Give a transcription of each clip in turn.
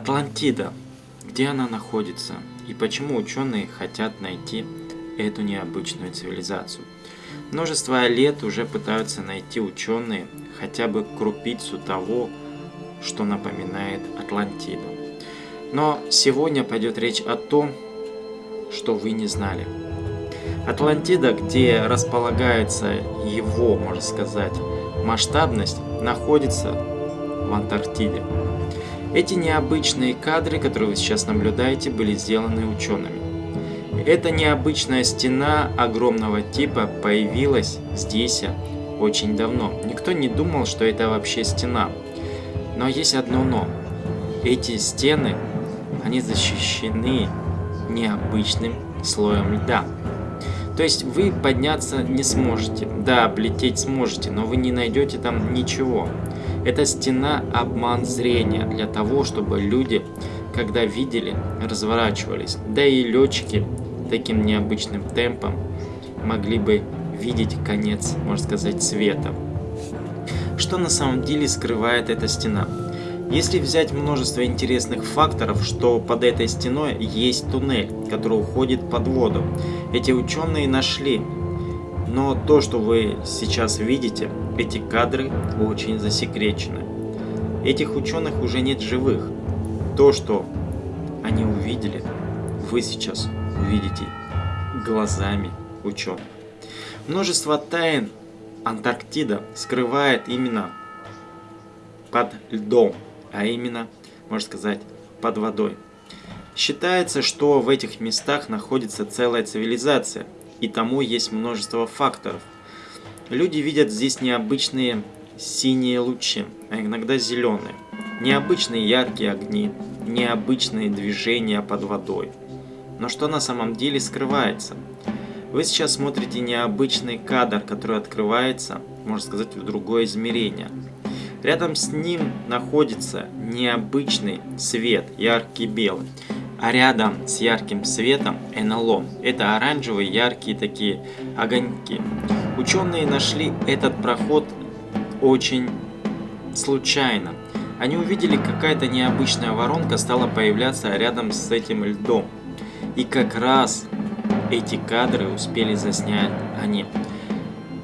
Атлантида. Где она находится? И почему ученые хотят найти эту необычную цивилизацию? Множество лет уже пытаются найти ученые хотя бы крупицу того, что напоминает Атлантиду. Но сегодня пойдет речь о том, что вы не знали. Атлантида, где располагается его, можно сказать, масштабность, находится в Антарктиде. Эти необычные кадры, которые вы сейчас наблюдаете, были сделаны учеными. Эта необычная стена огромного типа появилась здесь очень давно. Никто не думал, что это вообще стена. Но есть одно но. Эти стены, они защищены необычным слоем льда. То есть вы подняться не сможете. Да, облететь сможете, но вы не найдете там ничего. Эта стена обман зрения для того, чтобы люди, когда видели, разворачивались. Да и летчики таким необычным темпом могли бы видеть конец, можно сказать, света. Что на самом деле скрывает эта стена? Если взять множество интересных факторов, что под этой стеной есть туннель, который уходит под воду. Эти ученые нашли. Но то, что вы сейчас видите, эти кадры очень засекречены. Этих ученых уже нет живых. То, что они увидели, вы сейчас увидите глазами ученых. Множество тайн Антарктида скрывает именно под льдом а именно, можно сказать, под водой. Считается, что в этих местах находится целая цивилизация, и тому есть множество факторов. Люди видят здесь необычные синие лучи, а иногда зеленые, необычные яркие огни, необычные движения под водой. Но что на самом деле скрывается? Вы сейчас смотрите необычный кадр, который открывается, можно сказать, в другое измерение – Рядом с ним находится необычный свет, яркий белый. А рядом с ярким светом НЛО. Это оранжевые яркие такие огоньки. Ученые нашли этот проход очень случайно. Они увидели, какая-то необычная воронка стала появляться рядом с этим льдом. И как раз эти кадры успели заснять они.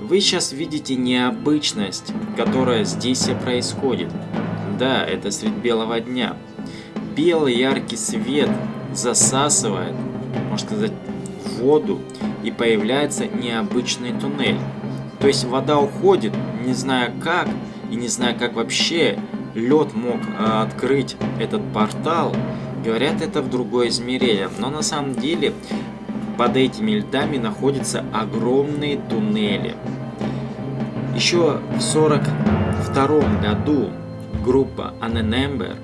Вы сейчас видите необычность, которая здесь и происходит. Да, это средь белого дня. Белый яркий свет засасывает, можно сказать, воду, и появляется необычный туннель. То есть вода уходит, не зная как, и не зная как вообще лед мог э, открыть этот портал. Говорят, это в другое измерение. Но на самом деле под этими льдами находятся огромные туннели. Еще в 1942 году группа Annenember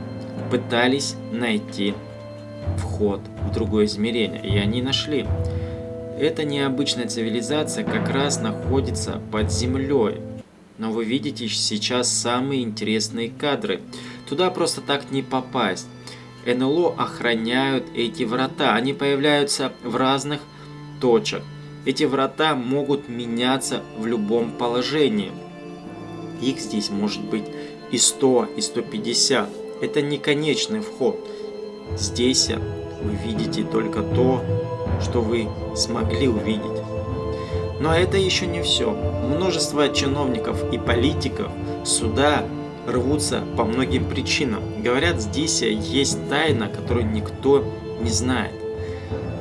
пытались найти вход в другое измерение, и они нашли. Эта необычная цивилизация как раз находится под землей. Но вы видите сейчас самые интересные кадры. Туда просто так не попасть. НЛО охраняют эти врата. Они появляются в разных точках. Эти врата могут меняться в любом положении. Их здесь может быть и 100, и 150. Это не конечный вход. Здесь вы видите только то, что вы смогли увидеть. Но это еще не все. Множество чиновников и политиков сюда рвутся по многим причинам. Говорят, здесь есть тайна, которую никто не знает.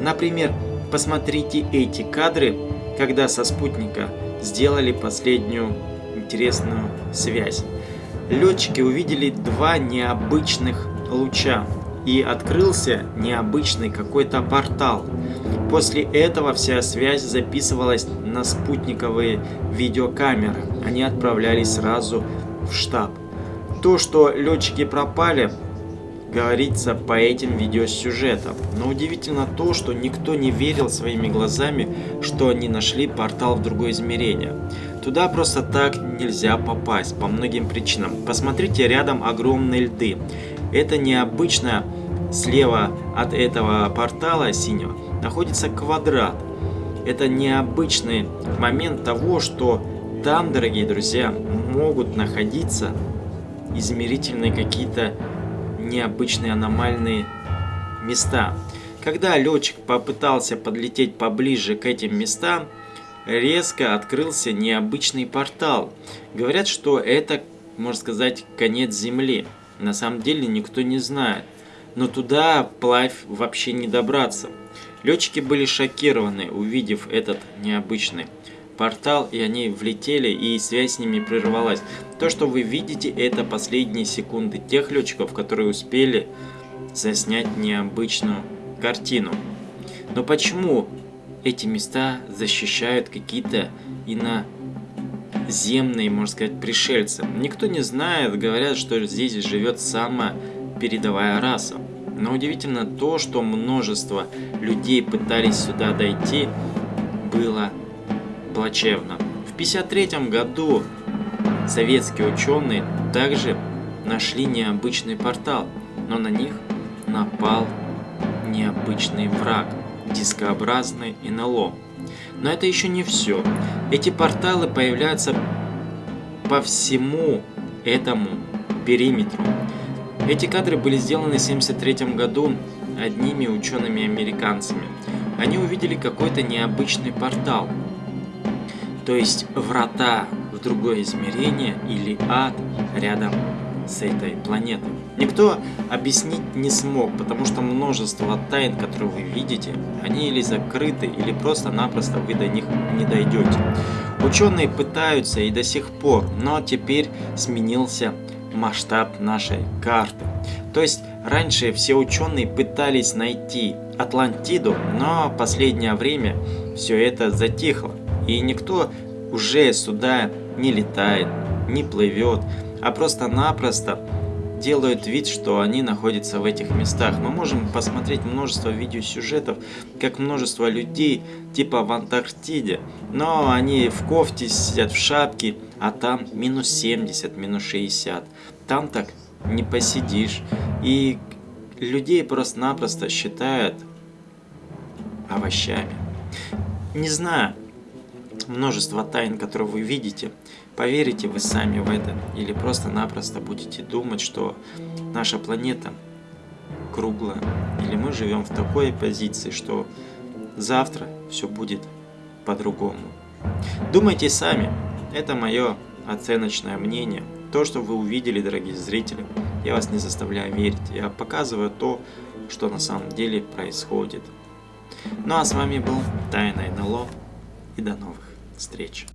Например, Посмотрите эти кадры, когда со спутника сделали последнюю интересную связь. Летчики увидели два необычных луча и открылся необычный какой-то портал. После этого вся связь записывалась на спутниковые видеокамеры. Они отправлялись сразу в штаб. То, что летчики пропали, говорится по этим видеосюжетам. Но удивительно то, что никто не верил своими глазами, что они нашли портал в другое измерение. Туда просто так нельзя попасть, по многим причинам. Посмотрите, рядом огромные льды. Это необычно, слева от этого портала синего находится квадрат. Это необычный момент того, что там, дорогие друзья, могут находиться измерительные какие-то необычные аномальные места. Когда летчик попытался подлететь поближе к этим местам, резко открылся необычный портал. Говорят, что это, можно сказать, конец Земли. На самом деле никто не знает. Но туда вплавь вообще не добраться. Летчики были шокированы, увидев этот необычный портал, и они влетели, и связь с ними прервалась. То, что вы видите, это последние секунды тех летчиков, которые успели заснять необычную картину. Но почему эти места защищают какие-то иноземные, можно сказать, пришельцы? Никто не знает, говорят, что здесь живет самая передовая раса. Но удивительно то, что множество людей пытались сюда дойти, было плачевно. В 1953 году советские ученые также нашли необычный портал, но на них напал необычный враг – дискообразный НЛО. Но это еще не все. Эти порталы появляются по всему этому периметру. Эти кадры были сделаны в 1973 году одними учеными-американцами. Они увидели какой-то необычный портал, то есть врата в другое измерение или ад рядом с этой планетой. Никто объяснить не смог, потому что множество тайн, которые вы видите, они или закрыты, или просто-напросто вы до них не дойдете. Ученые пытаются и до сих пор, но теперь сменился масштаб нашей карты. То есть раньше все ученые пытались найти Атлантиду, но последнее время все это затихло. И никто уже сюда не летает, не плывет, а просто-напросто делают вид, что они находятся в этих местах. Мы можем посмотреть множество видеосюжетов, как множество людей, типа в Антарктиде, но они в кофте сидят в шапке, а там минус 70, минус 60. Там так не посидишь. И людей просто-напросто считают овощами. Не знаю, множество тайн, которые вы видите, поверите вы сами в это или просто-напросто будете думать, что наша планета круглая, или мы живем в такой позиции, что завтра все будет по-другому. Думайте сами, это мое оценочное мнение. То, что вы увидели, дорогие зрители, я вас не заставляю верить, я показываю то, что на самом деле происходит. Ну а с вами был Тайна НЛО и до новых встреч.